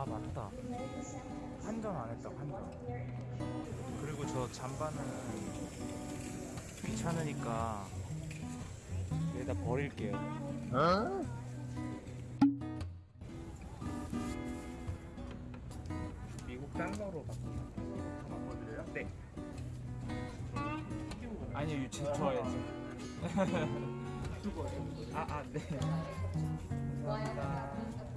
아 맞다. 환전 안 했다 환전 그리고 저 잠바는 귀찮으니까 여기다 버릴게요. 미국 달러로 바꿔드려요? 네. 아니요 제 좋아요 아아 네. 감사합니다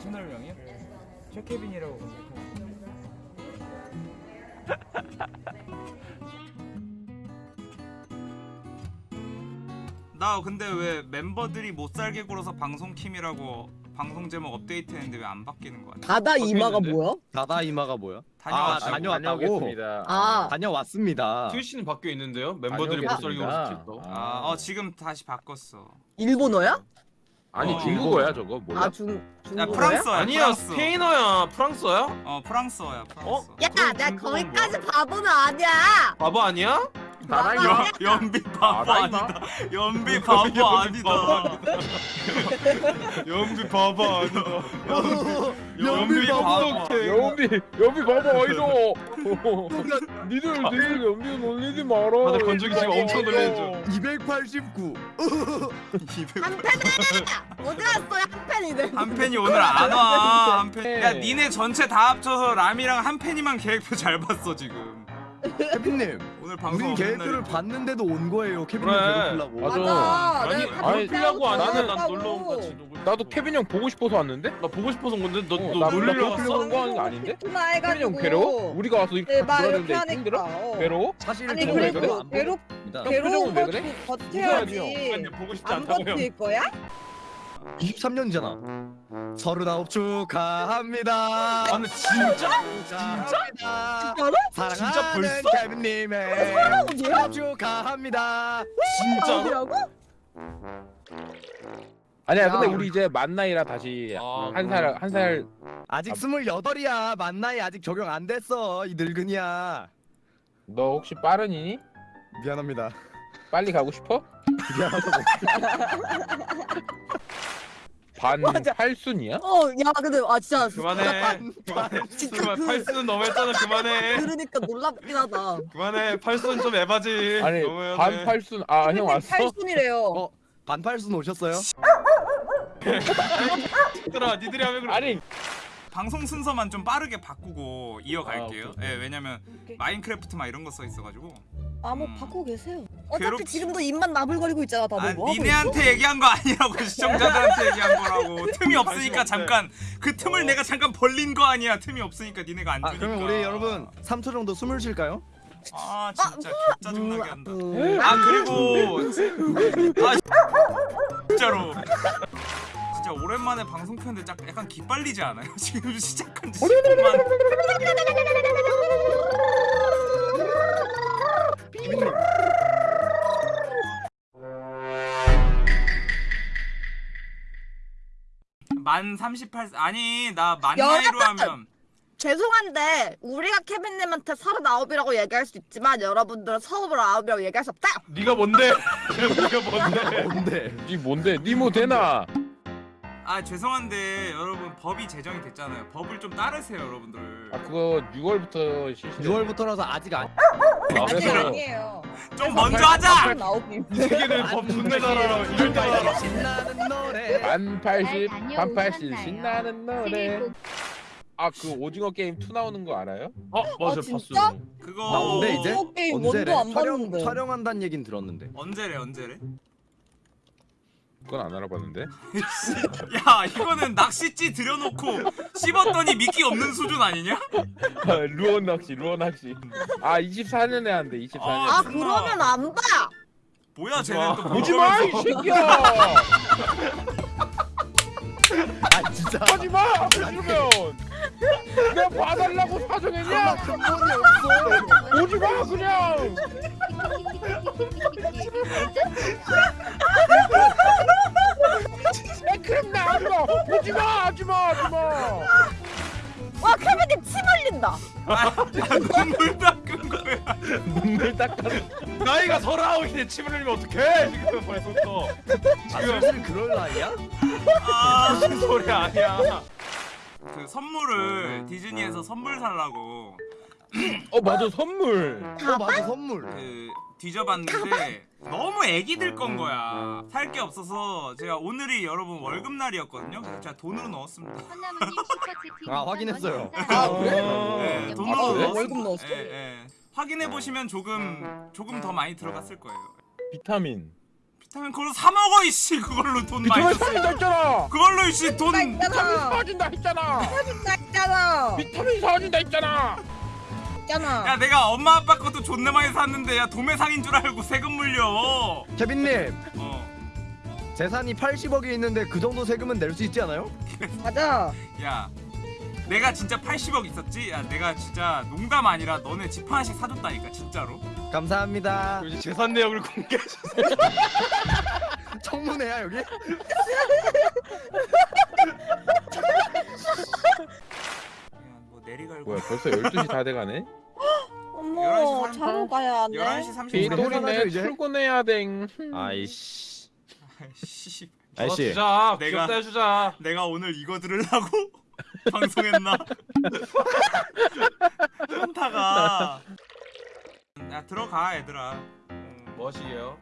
채널명이요? 최케빈이라고 나 근데 왜 멤버들이 못 살게 굴어서 방송 킴이라고 방송 제목 업데이트했는데 왜 안 바뀌는 거야? 바다 이마가? 뭐야? 다다 이마가 뭐야? 다녀왔다고. 아, 다녀왔다고? 다녀오겠습니다. 아, 다녀왔습니다. 트위치는 바뀌어 있는데요? 멤버들이 못 살게 다녀오겠습니다. 시켰어. 아, 어 지금 다시 바꿨어. 일본어야? 아니 어, 중국어야 저거 몰라? 아, 중, 야 중국어야? 프랑스어야. 아니야 프랑스. 스페인어야 프랑스어야? 어 프랑스어야. 프랑스. 야, 내가 거기까지 바보는 아니야. 바보 아니야? 나랑 연 연비 바보 아, 나? 아니다. 연비 바보 아니다. 연비 바보 아니다. 연비 바보. 연비 연비 봐봐 어이도 니들 니들 연비 놀리지 마라 다들 건조기 지금 엄청 놀리는 중. 289. 한 팬이 어디 갔어, 한 팬이들. 한 팬이 오늘 안 와. 한 팬. 야 니네 전체 다 합쳐서 람이랑 한 팬이만 계획표 잘 봤어 지금. 케빈님, 오늘 방송 우린 날이고. 봤는데도 온 거예요. 케빈님 그래. 괴롭히려고. 맞아. 맞아. 아니 내가 아니, 놀리려고 아니면 난. 놀러 온 거지. 나도 케빈 형 보고 싶어서 왔는데 나 보고 싶어서 온 건데 너, 어, 너 나- 놀리러 나 왔어? 그런 거 하는 거 아닌데? 나 케빈 해가지고. 형 괴로워? 우리가 와서 이렇게 네, 말 이렇게 돌아다니는데 하니까. 힘들어? 어. 괴로워? 사실 아니, 저는 그래, 그리고 그래? 괴롭, 안 괴로운 왜거 그래? 버텨야지. 아니, 보고 싶지 안 않다고요. 버틸 거야? 23년이잖아. 서른아홉 축하합니다. 아 근데 진짜? 진짜? 진짜로? 사랑하는 진짜 벌써? 케빈님의 뭐야? 축하합니다. 진짜로? 아니야 야. 근데 우리 이제 만 나이라 다시 아, 한살한살 아직 스물여덟이야. 만 나이 아직 적용 안 됐어. 이 늙은이야. 너 혹시 빠른이니? 미안합니다. 빨리 가고 싶어? 미안하다고. 반 맞아. 팔순이야? 어, 야, 근데 아 진짜 그만해. 그만해. 진짜 그만 그 팔수는 너무 했잖아. 그만해. 들으니까 놀랍긴 하다. 그만해. 팔수는 좀 에바지. 아니 너무해야 반 돼. 팔순 아 형 왔어? 팔순이래요. 어? 반팔순 오셨어요? 얘들아, 니들이 하면 그래. 아니 방송 순서만 좀 빠르게 바꾸고 이어갈게요. 아, 오케이, 예, 왜냐면 오케이. 마인크래프트 막 이런 거 써 있어가지고. 아, 뭐 음. 바꾸고 계세요. 어차피 괴롭- 지금도 입만 나불거리고 있잖아, 다들 아, 뭐 니네한테 얘기한 거 아니라고 시청자들한테 얘기한 거라고. 틈이 없으니까. 잠깐 그 틈을 내가 잠깐 벌린 거 아니야. 틈이 없으니까 니네가 안아 주니까. 그러면 우리 여러분 3초 정도 숨을 쉴까요? 아 진짜 짜증나게 한다. 있어. 아 그리고 아 진짜로 진짜 오랜만에 방송 켰는데 짝- 약간 기빨리지 않아요? 지금 시작한 지 10분만 만 38, 아니 나만 여러분! 나이로 하면 죄송한데 우리가 케빈님한테 서른아홉이라고 얘기할 수 있지만 여러분들은 서른아홉이라고 얘기할 수 없다. 네가 뭔데? 네가 뭔데? 뭔데? 니 뭔데? 니뭐 되나? 아 죄송한데 여러분 법이 제정이 됐잖아요 법을 좀 따르세요 여러분들 아 그거 6월부터 실시 6월부터라서 아직 안. 아, 아직 그래서 아니에요. 좀 먼저 하자! 존나 잘 알아. 이럴 줄 알아. 신나는 노래. 반 80, 반반80 신나는 노래 아 그 오징어 게임 2 나오는 거 알아요? 어, 맞아, 아, 진짜? 봤어. 그거 나온대, 이제? 오징어 게임 언제래? 원도 안 촬영 봤는데. 촬영한다는 얘긴 들었는데. 언제래 언제래? 그건 안 알아봤는데? 야 이거는 낚시찌 들여놓고 씹었더니 미끼 없는 수준 아니냐? 아, 루어 낚시 루어 낚시. 아 24년에 한대 24년 아, 아 그러면 안 봐. 뭐야 쟤는 또 보지마 이 새끼야! 아 진짜. 하지마 그러면! 내가 봐달라고 사정했냐? 근본이 없어. 오지마 그냥 하지마 하지마 하지마. 와 케빈님 침 흘린다. 아, 눈물 닦은 거야. 눈물 닦아. 나이가 서른아홉인데 침을 흘리면 어떡해 지금 벌써부터. 아 슬슬 그럴 나이야? 아, 무슨 소리 아니야. 그 선물을 디즈니에서 선물 살라고. 어 맞아 선물. 어 맞아 선물. 그 뒤져봤는데 너무 애기들 건 거야. 살 게 없어서 제가 오늘이 여러분 월급 날이었거든요. 그래서 제가 돈으로 넣었습니다. 아, 확인했어요. 아 그래? 네, 아, 돈으로? 넣었- 월급 넣었어? 예, 예. 확인해 보시면 조금 조금 더 많이 들어갔을 거예요. 비타민. 비타민 그걸로 사 먹어 이씨 그걸로 돈 많이 비타민. 사진다 했잖아. 그걸로 이씨 돈 비타민. 사진다 했잖아. 있잖아. 비타민 사진다 했잖아. 있잖아. 야 내가 엄마 아빠 것도 존나 많이 샀는데 야 도매상인 줄 알고 세금 물려. 케빈님 어. 재산이 80억이 있는데 그 정도 세금은 낼 수 있지 않아요? 맞아. 야 내가 진짜 80억 있었지? 야 내가 진짜 농담 아니라 너네 집 하나씩 사줬다니까 진짜로 감사합니다 이제 재산 내역을 공개해 주세요 청문회야 여기? 뭐 내리갈고 뭐야 벌써 12시 다 돼가네. 어머, 11시 자러 가야 돼. 11시 30분 우리 비돌이네 해산하죠, 이제? 출근해야 돼. 아이씨 씨 아저씨. 주자 내가- 귀엽다 해주자 내가 오늘 이거 들으려고 방송했나? 현타가 야 들어가 얘들아 음. 뭐시게요?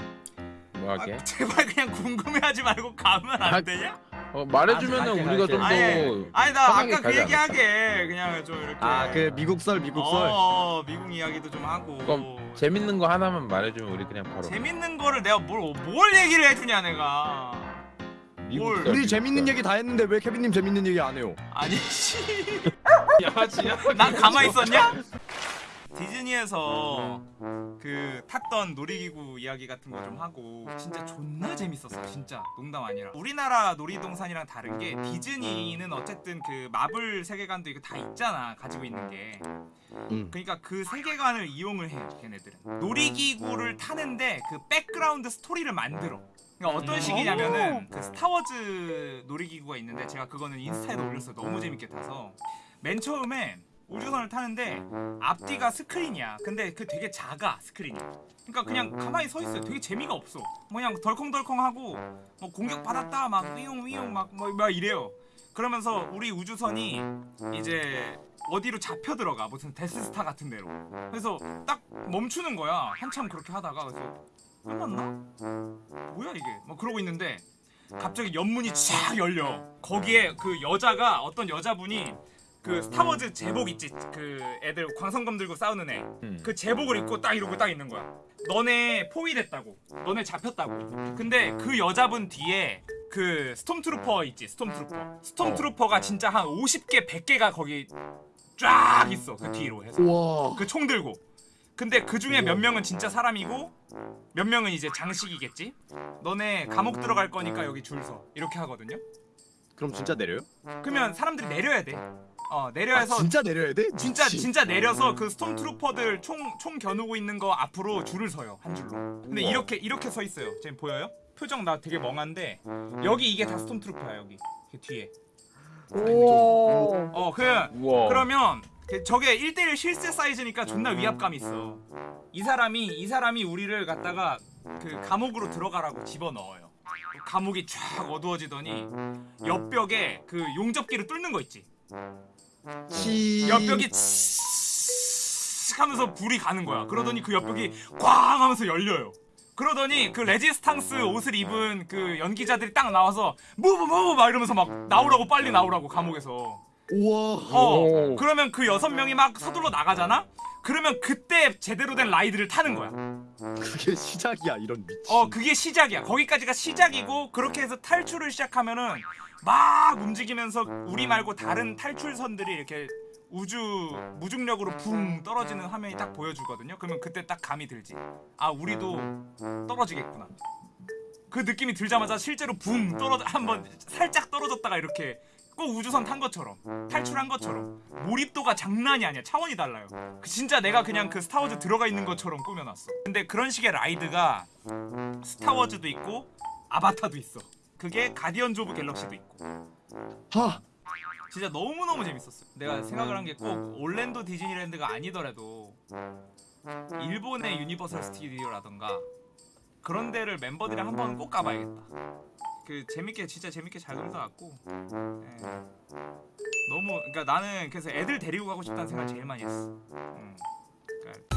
뭐 할게? 아, 제발 그냥 궁금해하지 말고 가면 안 아, 되냐? 어, 말해주면은 갈게, 우리가 갈게. 좀 더. 아니, 아니 나 아까 그 가지 얘기 않을까? 하게 그냥 좀 이렇게 아 그 미국설 미국설 어, 미국 이야기도 좀 하고 그럼 재밌는 거 하나만 말해주면 우리 그냥 바로. 재밌는 거를 내가 뭘, 뭘 얘기를 해주냐 내가 미국 뭘. 썰, 우리 미국 재밌는 썰. 얘기 다 했는데 왜 케빈님 재밌는 얘기 안 해요? 아니 씨. 야지야 난 가만히 있었냐? 디즈니에서 그 탔던 놀이기구 이야기 같은 거 좀 하고 진짜 존나 재밌었어 진짜. 농담 아니라. 우리나라 놀이동산이랑 다른 게 디즈니는 어쨌든 그 마블 세계관도 이거 다 있잖아 가지고 있는 게. 응. 그러니까 그 세계관을 이용을 해 걔네들은. 놀이기구를 타는데 그 background story를 만들어. 그러니까 어떤 식이냐면은 그 스타워즈 놀이기구가 있는데 제가 그거는 인스타에도 올렸어요. 너무 재밌게 타서. 맨 처음에 우주선을 타는데 앞뒤가 스크린이야. 근데 그 되게 작아 스크린이 그러니까 그냥 가만히 서 있어요. 되게 재미가 없어. 뭐 그냥 덜컹덜컹하고 뭐 공격 받았다 막 위용 위용 막뭐 막 이래요. 그러면서 우리 우주선이 이제 어디로 잡혀 들어가. 무슨 데스스타 같은 데로. 그래서 딱 멈추는 거야. 한참 그렇게 하다가 그래서 끝났나? 뭐야 이게? 막 그러고 있는데 갑자기 옆문이 쫙 열려. 거기에 그 여자가 어떤 여자분이 그 스타워즈 제복 있지. 그 애들 광선검 들고 싸우는 애. 음. 그 제복을 입고 딱 이러고 딱 있는 거야. 너네 포위됐다고. 너네 잡혔다고. 근데 그 여자분 뒤에 그 스톰트루퍼 있지 스톰트루퍼. 스톰트루퍼가 진짜 한 50개 100개가 거기 쫙 있어 그 뒤로 해서. 그 총 들고. 근데 그 중에 몇 명은 진짜 사람이고 몇 명은 이제 장식이겠지? 너네 감옥 들어갈 거니까 여기 줄 서. 이렇게 하거든요. 그럼 진짜 내려요? 그러면 사람들이 내려야 돼 어 아, 내려야서 진짜 내려야 돼? 진짜 미친. 진짜 내려서 그 스톰트루퍼들 총 총 겨누고 있는 거 앞으로 줄을 서요 한 줄로. 근데 우와. 이렇게 이렇게 서 있어요. 지금 보여요? 표정 나 되게 멍한데 여기 이게 다 스톰트루퍼야 여기 그 뒤에. 어그 우와. 그러면 그 저게 1대1 실세 사이즈니까 존나 위압감 있어. 이 사람이 이 사람이 우리를 갖다가 그 감옥으로 들어가라고 집어 넣어요. 감옥이 쫙 어두워지더니 옆벽에 그 용접기를 뚫는 거 있지. 치... 옆벽이 치 하면서 불이 가는 거야. 그러더니 그 옆벽이 꽝 하면서 열려요. 그러더니 그 레지스탕스 옷을 입은 그 연기자들이 딱 나와서 move move 막 이러면서 막 나오라고 빨리 나오라고 감옥에서. 우와 어. 오. 그러면 그 여섯 명이 막 서둘러 나가잖아. 그러면 그때 제대로 된 라이드를 타는 거야. 그게 시작이야 이런 미친 어 그게 시작이야. 거기까지가 시작이고 그렇게 해서 탈출을 시작하면은 막 움직이면서 우리 말고 다른 탈출선들이 이렇게 우주 무중력으로 붕 떨어지는 화면이 딱 보여주거든요. 그러면 그때 딱 감이 들지. 아 우리도 떨어지겠구나. 그 느낌이 들자마자 실제로 붕 떨어져 한번 살짝 떨어졌다가 이렇게 꼭 우주선 탄 것처럼 탈출한 것처럼 몰입도가 장난이 아니야. 차원이 달라요. 그 진짜 내가 그냥 그 스타워즈 들어가 있는 것처럼 꾸며놨어. 근데 그런 식의 ride가 스타워즈도 있고 아바타도 있어 그게 가디언즈 오브 갤럭시도 있고. 하! 진짜 너무너무 재밌었어요. 내가 생각을 한 게 꼭 올랜도 디즈니랜드가 아니더라도 일본의 유니버설 스튜디오라던가 그런 데를 멤버들이랑 한 번은 꼭 가봐야겠다. 그 재밌게 진짜 재밌게 잘 놀다 왔고. 예. 너무 그러니까 나는 그래서 애들 데리고 가고 싶다는 생각 을 제일 많이 했어. 음. 그러니까